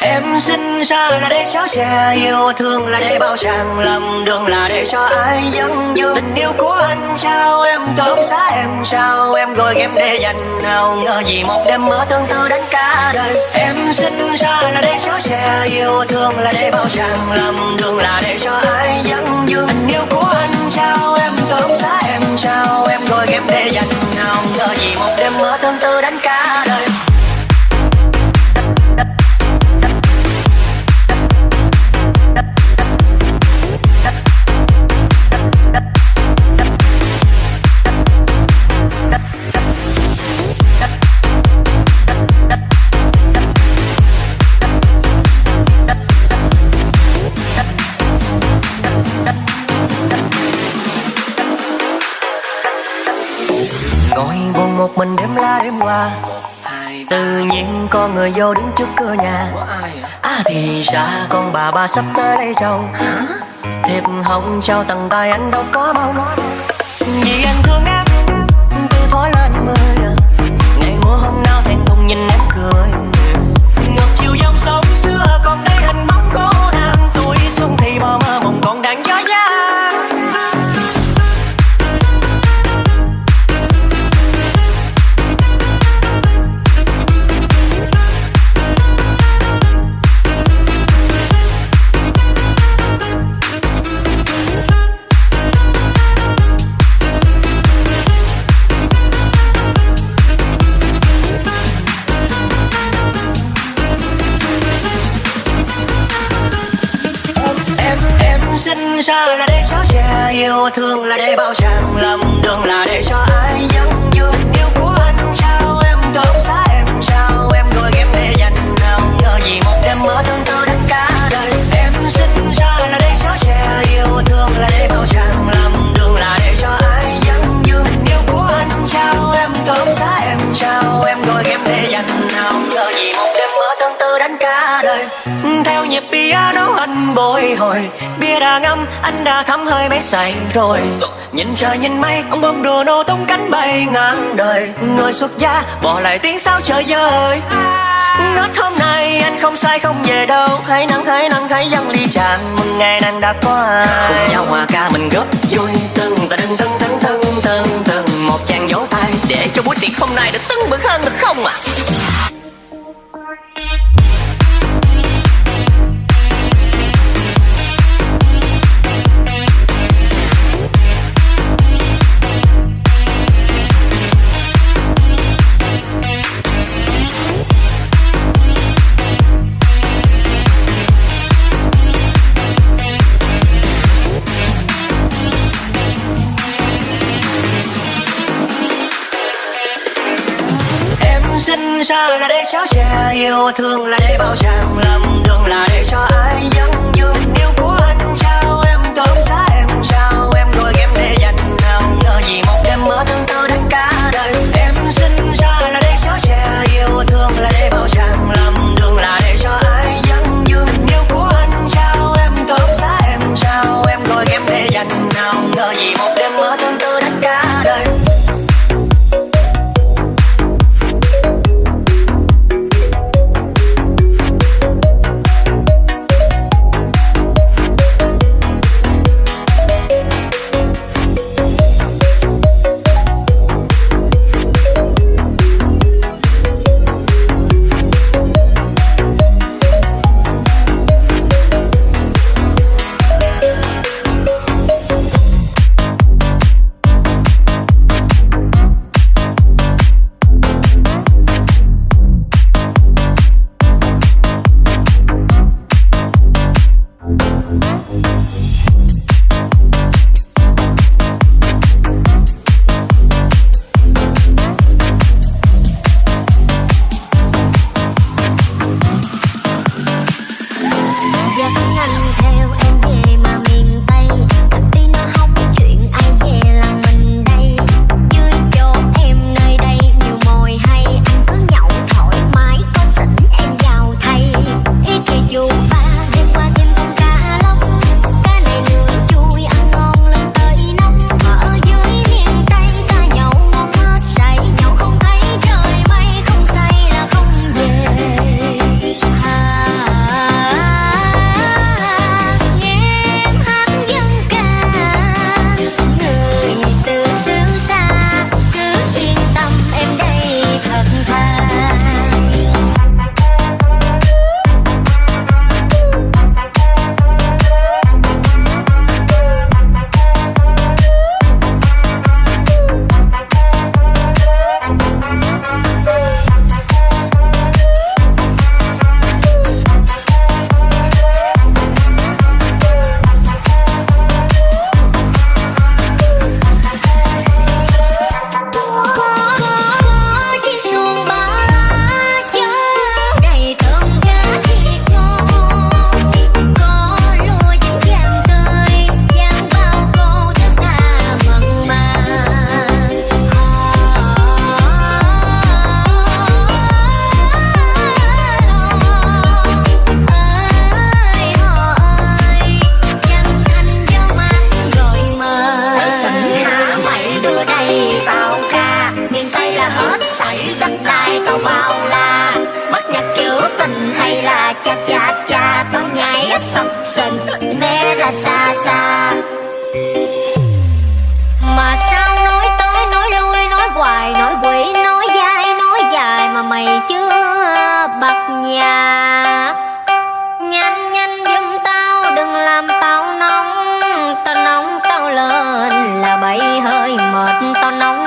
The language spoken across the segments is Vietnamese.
Em sinh ra là để chở che Yêu thương là để bao chàng Lầm đường là để cho ai dẫn dụ Tình yêu của anh trao, em cơm xá em trao, Em gọi em để dành nào ngờ gì một đêm mơ tương tư đến cả đời. Em sinh ra là để chở che Yêu thương là để bao chàng Lầm đường là để cho ai dẫn dụ Tình yêu của anh trao, em cơm xá em trao, Em gọi em để dành nào ngờ gì một đêm mơ tương tư đến cả đời. Qua. Tự nhiên có người vô đứng trước cửa nhà. À thì ra con bà bà sắp tới đây chầu thiệp hồng trao tầng tay anh đâu có mong vì anh thương em từ thói lên mười ngày mùa hôm nào thẹn thùng nhìn em yêu thương là để bao tràng lầm đường là để cho ai nhớ đời theo nhịp piano anh bồi hồi, bia đã ngâm anh đã thấm hơi mấy say rồi. Nhìn trời nhìn mây, ông bông đùa nô tung cánh bay ngang đời. Người xuất gia, bỏ lại tiếng sao trời ơi ngất hôm nay anh không sai không về đâu. Hãy nắng hãy nắng, hãy dâng ly tràn mừng ngày nàng đã qua. Cùng nhau hòa ca mình góp vui tươi. Xa là để chở che Yêu thương là để bao chàng Lầm đường là để cho ai vắng. hồi chưa bật nhà. Nhanh nhanh giùm tao, đừng làm tao nóng. Tao nóng, tao lên là bay hơi mệt. Tao nóng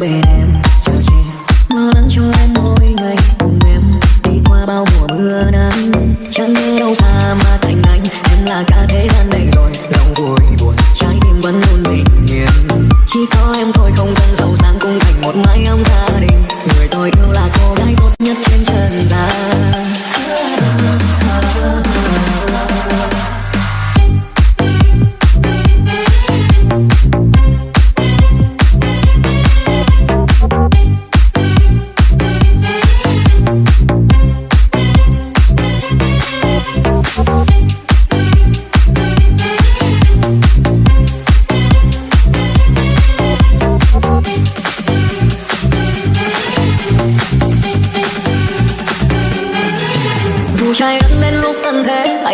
bên em.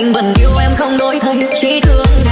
anh vẫn yêu em không đổi thay chỉ thương.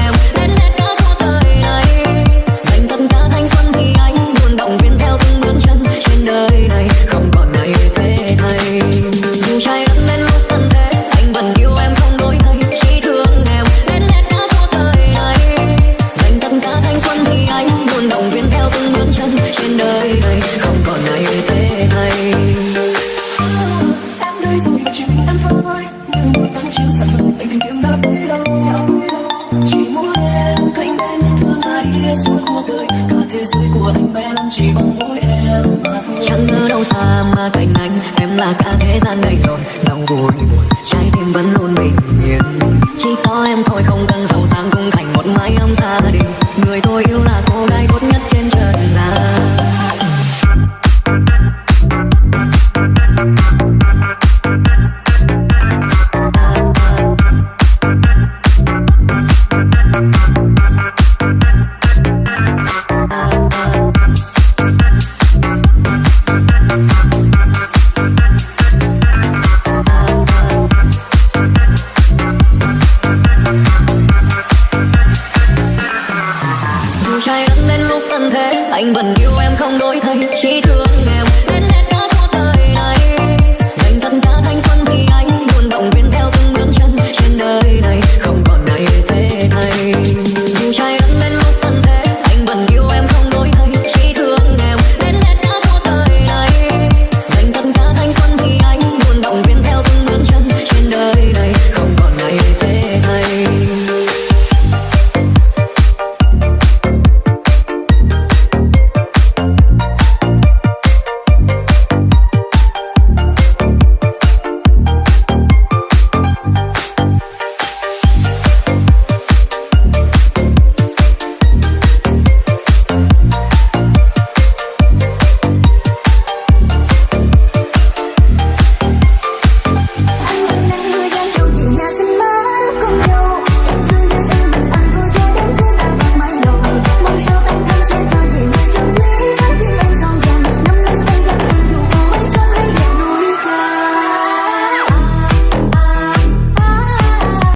Chẳng ngờ đâu xa mà cạnh anh, Em là cả thế gian này rồi. Dòng vui buồn, Trái tim vẫn luôn bình yên. Chỉ có em thôi không cần Thương